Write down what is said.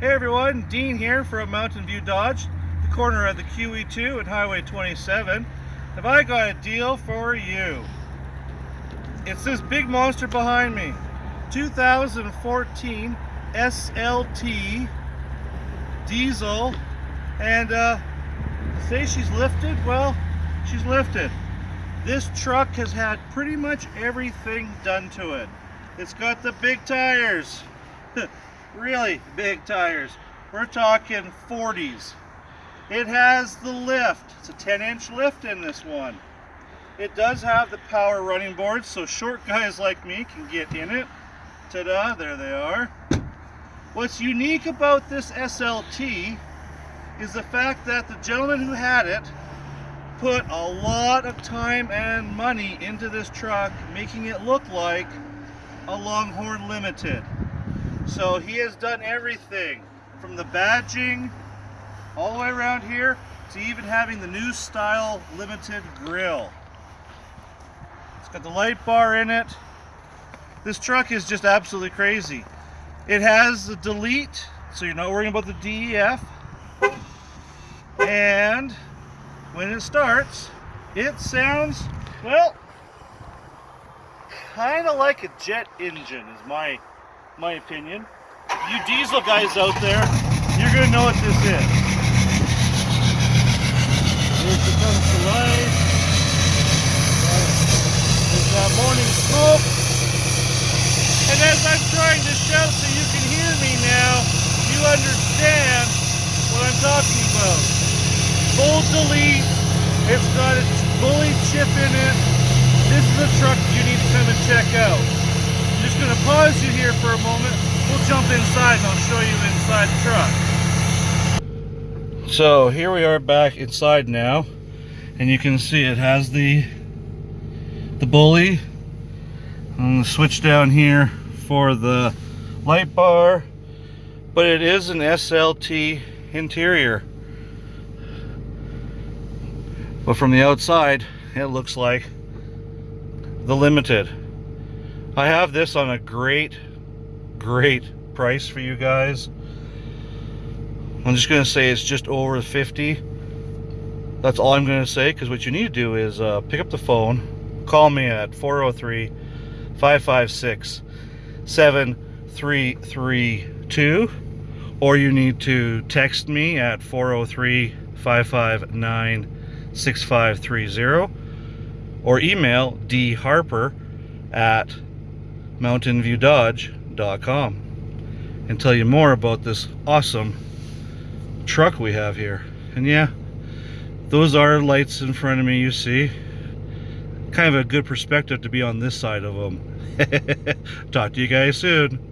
Hey everyone, Dean here from Mountain View Dodge, the corner of the QE2 and Highway 27. Have I got a deal for you? It's this big monster behind me. 2014 SLT diesel and uh, say she's lifted? Well, she's lifted. This truck has had pretty much everything done to it. It's got the big tires. really big tires. We're talking 40s. It has the lift. It's a 10 inch lift in this one. It does have the power running boards so short guys like me can get in it. Ta-da, there they are. What's unique about this SLT is the fact that the gentleman who had it put a lot of time and money into this truck making it look like a Longhorn Limited. So he has done everything from the badging all the way around here to even having the new style limited grill. It's got the light bar in it. This truck is just absolutely crazy. It has the delete, so you're not worrying about the DEF. And when it starts, it sounds, well, kind of like a jet engine is my my opinion. You diesel guys out there, you're gonna know what this is. Here she comes to life. There's that morning smoke. And as I'm trying to shout so you can hear me now, you understand what I'm talking about. Full delete. It's got a bully chip in it. This is a truck you need to come and check out. Just going to pause you here for a moment. We'll jump inside and I'll show you inside the truck. So here we are back inside now. And you can see it has the the bully. Going to switch down here for the light bar. But it is an SLT interior. But from the outside, it looks like the Limited. I have this on a great, great price for you guys. I'm just going to say it's just over 50. That's all I'm going to say because what you need to do is uh, pick up the phone, call me at 403 556 7332 or you need to text me at 403 559 6530 or email dharper at mountainviewdodge.com and tell you more about this awesome truck we have here. And yeah, those are lights in front of me you see. Kind of a good perspective to be on this side of them. Talk to you guys soon.